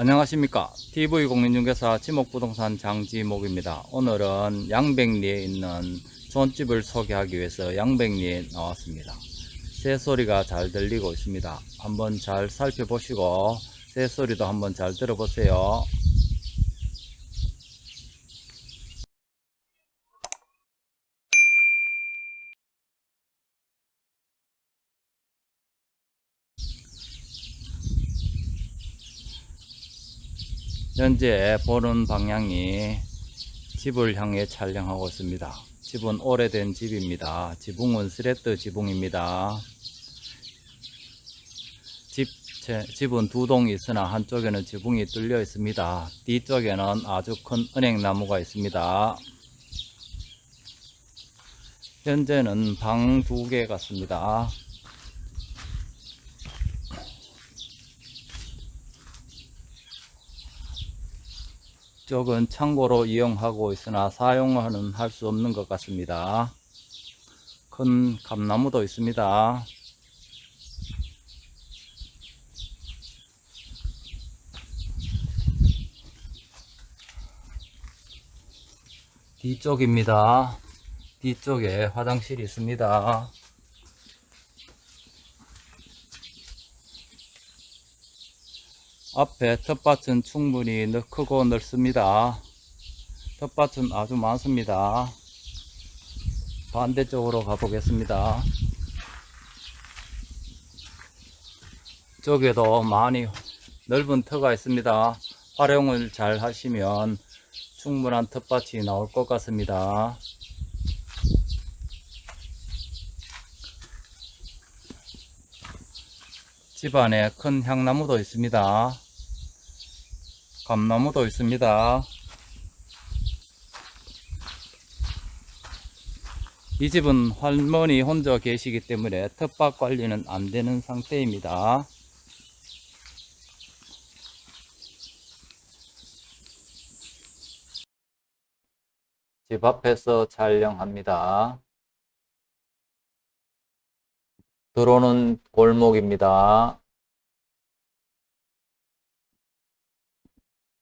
안녕하십니까. TV공인중개사 지목부동산 장지목입니다. 오늘은 양백리에 있는 존집을 소개하기 위해서 양백리에 나왔습니다. 새소리가 잘 들리고 있습니다. 한번 잘 살펴보시고 새소리도 한번 잘 들어보세요 현재 보는 방향이 집을 향해 촬영하고 있습니다. 집은 오래된 집입니다. 지붕은 스레트 지붕입니다. 집, 제, 집은 두 동이 있으나 한쪽에는 지붕이 뚫려 있습니다. 뒤쪽에는 아주 큰 은행나무가 있습니다. 현재는 방 두 개 같습니다. 쪽은 창고로 이용하고 있으나 사용은 할 수 없는 것 같습니다. 큰 감나무도 있습니다. 뒤쪽입니다. 뒤쪽에 화장실이 있습니다. 앞에 텃밭은 충분히 크고 넓습니다. 텃밭은 아주 많습니다. 반대쪽으로 가보겠습니다. 쪽에도 많이 넓은 터가 있습니다. 활용을 잘 하시면 충분한 텃밭이 나올 것 같습니다. 집안에 큰 향나무도 있습니다. 감나무도 있습니다. 이 집은 할머니 혼자 계시기 때문에 텃밭 관리는 안 되는 상태입니다. 집 앞에서 촬영합니다. 들어오는 골목입니다.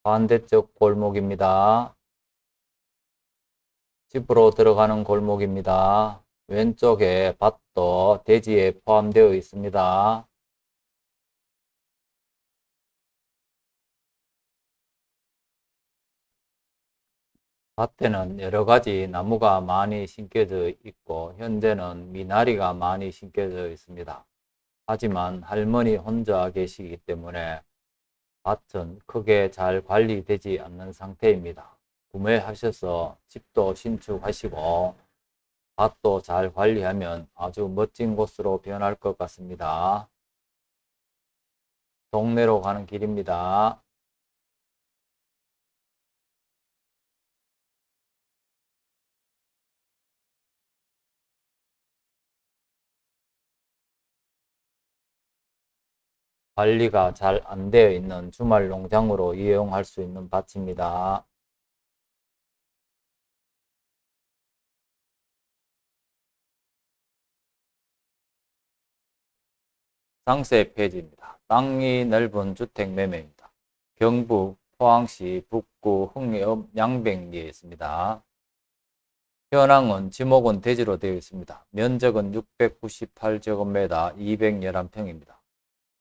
반대쪽 골목입니다. 집으로 들어가는 골목입니다. 왼쪽에 밭도 대지에 포함되어 있습니다. 밭에는 여러 가지 나무가 많이 심겨져 있고 현재는 미나리가 많이 심겨져 있습니다. 하지만 할머니 혼자 계시기 때문에 밭은 크게 잘 관리되지 않는 상태입니다. 구매하셔서 집도 신축하시고 밭도 잘 관리하면 아주 멋진 곳으로 변할 것 같습니다. 동네로 가는 길입니다. 관리가 잘 안 되어 있는 주말 농장으로 이용할 수 있는 밭입니다. 상세 페이지입니다. 땅이 넓은 주택 매매입니다. 경북 포항시 북구 흥해읍 양백리에 있습니다. 현황은 지목은 대지로 되어 있습니다. 면적은 698제곱미터 211평입니다.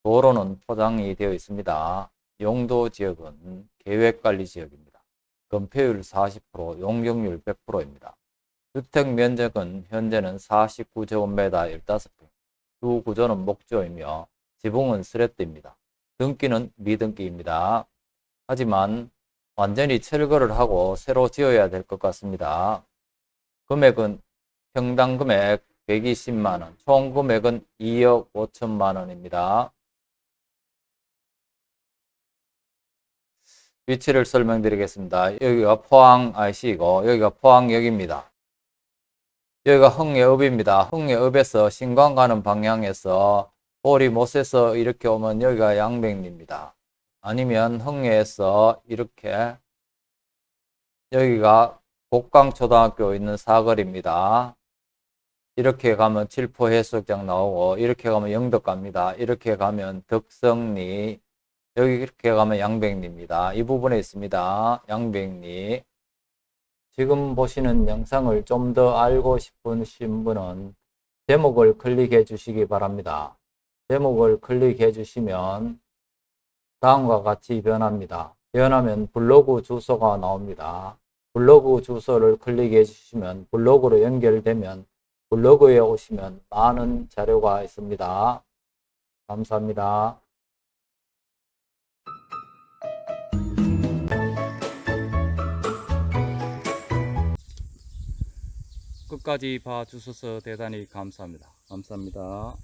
도로는 포장이 되어 있습니다. 용도 지역은 계획관리 지역입니다. 건폐율 40%, 용적률 100%입니다. 주택 면적은 현재는 49제곱미터 15평, 주 구조는 목조이며 지붕은 스레트입니다. 등기는 미등기입니다. 하지만 완전히 철거를 하고 새로 지어야 될 것 같습니다. 금액은 평당 금액 120만원, 총 금액은 2억 5천만원입니다. 위치를 설명드리겠습니다. 여기가 포항 IC이고 여기가 포항역입니다. 여기가 흥예읍입니다. 흥예읍에서 신광 가는 방향에서 보리 못에서 이렇게 오면 여기가 양백리입니다. 아니면 흥예에서 이렇게 여기가 곡강초등학교 있는 사거리입니다. 이렇게 가면 칠포해수욕장 나오고 이렇게 가면 영덕 갑니다. 이렇게 가면 덕성리 여기 이렇게 가면 양백리입니다. 이 부분에 있습니다. 양백리. 지금 보시는 영상을 좀 더 알고 싶으신 분은 제목을 클릭해 주시기 바랍니다. 제목을 클릭해 주시면 다음과 같이 변합니다. 변하면 블로그 주소가 나옵니다. 블로그 주소를 클릭해 주시면 블로그로 연결되면 블로그에 오시면 많은 자료가 있습니다. 감사합니다. 끝까지 봐주셔서 대단히 감사합니다. 감사합니다.